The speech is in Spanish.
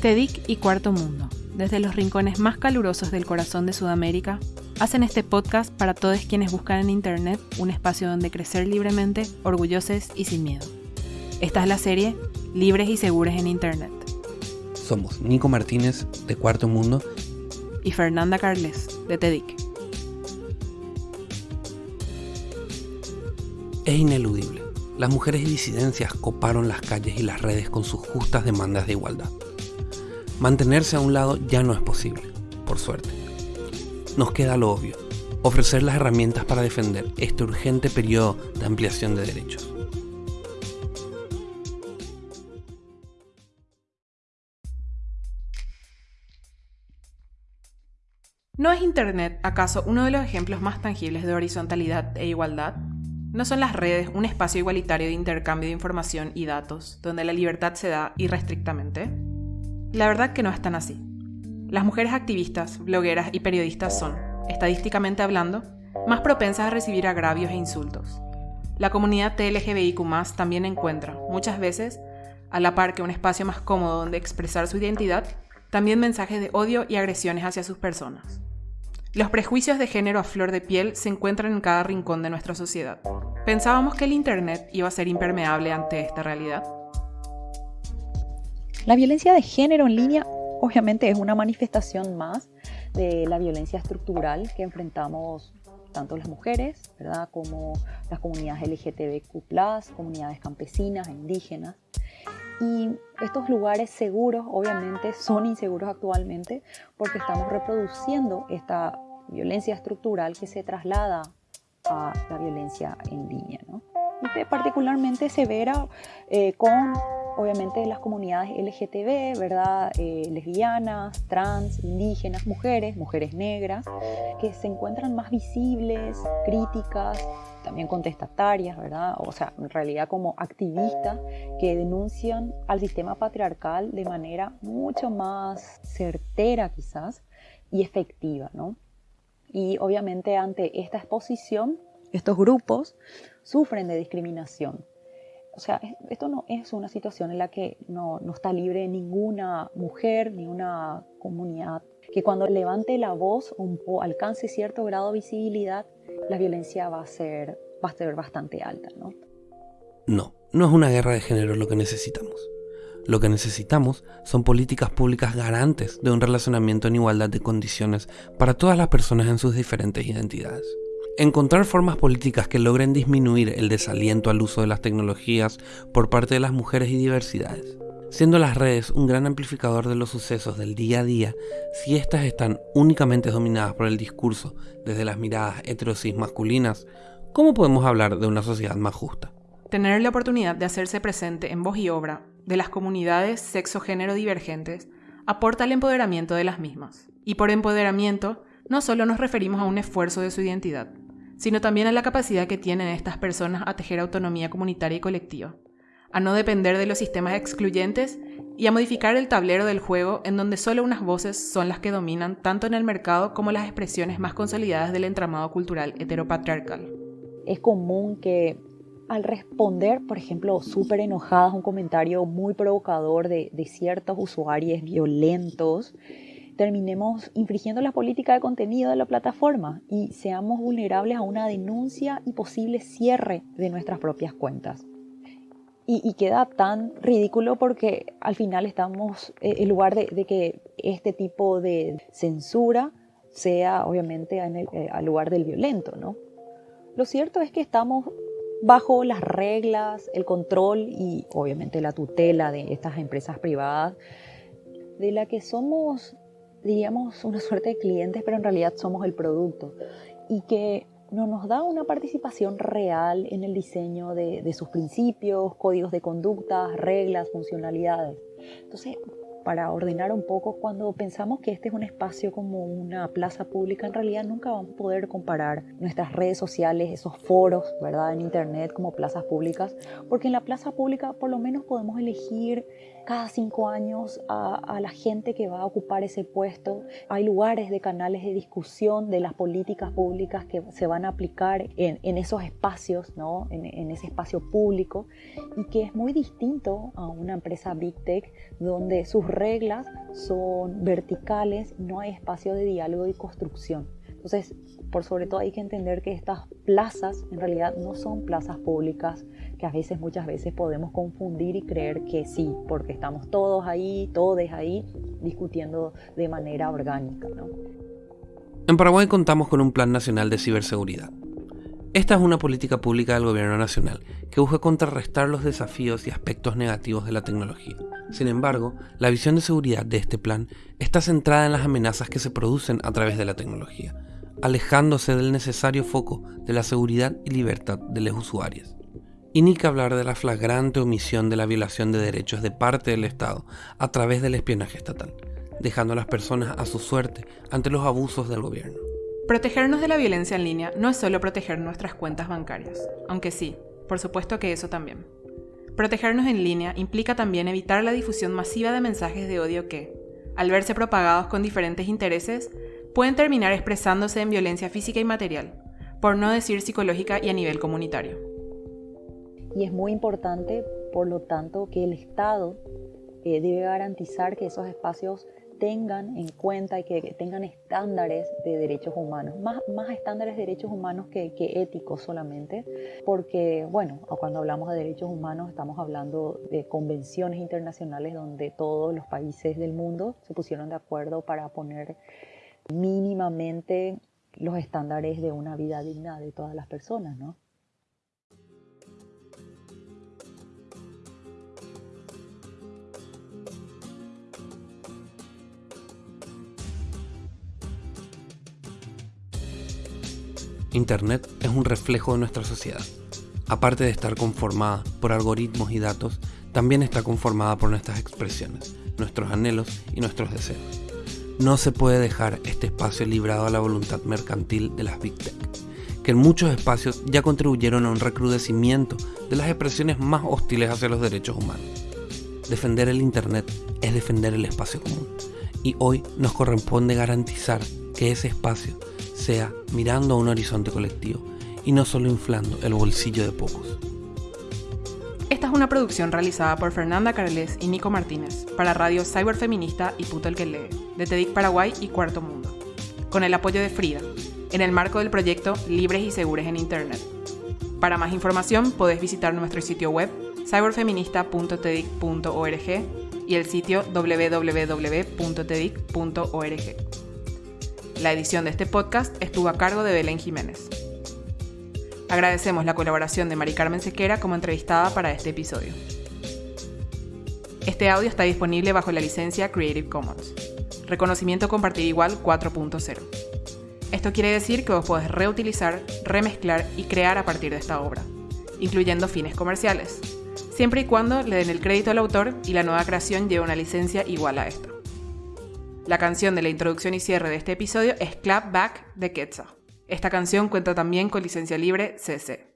TEDIC y Cuarto Mundo, desde los rincones más calurosos del corazón de Sudamérica, hacen este podcast para todos quienes buscan en Internet un espacio donde crecer libremente, orgullosos y sin miedo. Esta es la serie Libres y Seguros en Internet. Somos Nico Martínez, de Cuarto Mundo, y Fernanda Carles, de TEDIC. Es ineludible. Las mujeres y disidencias coparon las calles y las redes con sus justas demandas de igualdad. Mantenerse a un lado ya no es posible, por suerte. Nos queda lo obvio, ofrecer las herramientas para defender este urgente periodo de ampliación de derechos. ¿No es Internet acaso uno de los ejemplos más tangibles de horizontalidad e igualdad? ¿No son las redes un espacio igualitario de intercambio de información y datos, donde la libertad se da irrestrictamente? La verdad que no es tan así. Las mujeres activistas, blogueras y periodistas son, estadísticamente hablando, más propensas a recibir agravios e insultos. La comunidad TLGBIQ también encuentra, muchas veces, a la par que un espacio más cómodo donde expresar su identidad, también mensajes de odio y agresiones hacia sus personas. Los prejuicios de género a flor de piel se encuentran en cada rincón de nuestra sociedad. ¿Pensábamos que el Internet iba a ser impermeable ante esta realidad? La violencia de género en línea obviamente es una manifestación más de la violencia estructural que enfrentamos tanto las mujeres, ¿verdad? como las comunidades LGTBQ+, comunidades campesinas indígenas. Y estos lugares seguros obviamente son inseguros actualmente porque estamos reproduciendo esta violencia estructural que se traslada a la violencia en línea. ¿no? Y particularmente severa eh, con obviamente las comunidades LGTB, ¿verdad? Eh, lesbianas, trans, indígenas, mujeres, mujeres negras, que se encuentran más visibles, críticas, también contestatarias, ¿verdad? O sea, en realidad como activistas que denuncian al sistema patriarcal de manera mucho más certera quizás y efectiva, ¿no? Y obviamente ante esta exposición, estos grupos sufren de discriminación o sea, esto no es una situación en la que no, está libre ninguna mujer, ni una comunidad, que cuando levante la voz o alcance cierto grado de visibilidad, la violencia va a ser, va a ser bastante alta, ¿no? No, no es una guerra de género lo que necesitamos. Lo que necesitamos son políticas públicas garantes de un relacionamiento en igualdad de condiciones para todas las personas en sus diferentes identidades. Encontrar formas políticas que logren disminuir el desaliento al uso de las tecnologías por parte de las mujeres y diversidades. Siendo las redes un gran amplificador de los sucesos del día a día, si éstas están únicamente dominadas por el discurso desde las miradas heterosis masculinas, ¿cómo podemos hablar de una sociedad más justa? Tener la oportunidad de hacerse presente en voz y obra de las comunidades sexo-género divergentes aporta al empoderamiento de las mismas. Y por empoderamiento, no solo nos referimos a un esfuerzo de su identidad, sino también a la capacidad que tienen estas personas a tejer autonomía comunitaria y colectiva, a no depender de los sistemas excluyentes y a modificar el tablero del juego en donde solo unas voces son las que dominan tanto en el mercado como las expresiones más consolidadas del entramado cultural heteropatriarcal. Es común que al responder, por ejemplo, súper enojadas un comentario muy provocador de, de ciertos usuarios violentos, terminemos infringiendo la política de contenido de la plataforma y seamos vulnerables a una denuncia y posible cierre de nuestras propias cuentas. Y, queda tan ridículo porque al final estamos, eh, en lugar de, que este tipo de censura sea obviamente en el, eh, al lugar del violento, ¿no? Lo cierto es que estamos bajo las reglas, el control y obviamente la tutela de estas empresas privadas, de la que somos diríamos, una suerte de clientes, pero en realidad somos el producto. Y que no nos da una participación real en el diseño de, sus principios, códigos de conducta, reglas, funcionalidades. Entonces, para ordenar un poco, cuando pensamos que este es un espacio como una plaza pública, en realidad nunca vamos a poder comparar nuestras redes sociales, esos foros, ¿verdad? En Internet como plazas públicas, porque en la plaza pública por lo menos podemos elegir cada cinco años a, la gente que va a ocupar ese puesto. Hay lugares de canales de discusión de las políticas públicas que se van a aplicar en, esos espacios, ¿no? En, en, ese espacio público, y que es muy distinto a una empresa Big Tech donde sus reglas son verticales, no hay espacio de diálogo y construcción. Entonces, por sobre todo hay que entender que estas plazas en realidad no son plazas públicas, que a veces, muchas veces podemos confundir y creer que sí, porque estamos todos ahí, todos ahí, discutiendo de manera orgánica. En Paraguay contamos con un Plan Nacional de Ciberseguridad. Esta es una política pública del Gobierno Nacional que busca contrarrestar los desafíos y aspectos negativos de la tecnología. Sin embargo, la visión de seguridad de este plan está centrada en las amenazas que se producen a través de la tecnología, alejándose del necesario foco de la seguridad y libertad de los usuarios. Y ni que hablar de la flagrante omisión de la violación de derechos de parte del Estado a través del espionaje estatal, dejando a las personas a su suerte ante los abusos del gobierno. Protegernos de la violencia en línea no es solo proteger nuestras cuentas bancarias, aunque sí, por supuesto que eso también. Protegernos en línea implica también evitar la difusión masiva de mensajes de odio que, al verse propagados con diferentes intereses, pueden terminar expresándose en violencia física y material, por no decir psicológica y a nivel comunitario. Y es muy importante, por lo tanto, que el Estado eh, debe garantizar que esos espacios tengan en cuenta y que tengan estándares de derechos humanos, más, más estándares de derechos humanos que, que, éticos solamente, porque, bueno, cuando hablamos de derechos humanos estamos hablando de convenciones internacionales donde todos los países del mundo se pusieron de acuerdo para poner mínimamente los estándares de una vida digna de todas las personas, ¿no? Internet es un reflejo de nuestra sociedad. Aparte de estar conformada por algoritmos y datos, también está conformada por nuestras expresiones, nuestros anhelos y nuestros deseos. No se puede dejar este espacio librado a la voluntad mercantil de las Big Tech, que en muchos espacios ya contribuyeron a un recrudecimiento de las expresiones más hostiles hacia los derechos humanos. Defender el Internet es defender el espacio común, y hoy nos corresponde garantizar que ese espacio sea mirando a un horizonte colectivo y no solo inflando el bolsillo de pocos. Esta es una producción realizada por Fernanda Carles y Nico Martínez para Radio Cyberfeminista y Puto el que lee, de TEDIC Paraguay y Cuarto Mundo, con el apoyo de Frida, en el marco del proyecto Libres y Seguros en Internet. Para más información podés visitar nuestro sitio web cyberfeminista.tedic.org y el sitio www.tedic.org. La edición de este podcast estuvo a cargo de Belén Jiménez. Agradecemos la colaboración de Mari Carmen Sequera como entrevistada para este episodio. Este audio está disponible bajo la licencia Creative Commons. Reconocimiento compartir igual 4.0. Esto quiere decir que vos podés reutilizar, remezclar y crear a partir de esta obra, incluyendo fines comerciales, siempre y cuando le den el crédito al autor y la nueva creación lleve una licencia igual a esta. La canción de la introducción y cierre de este episodio es Clap Back de Quetzal. Esta canción cuenta también con licencia libre CC.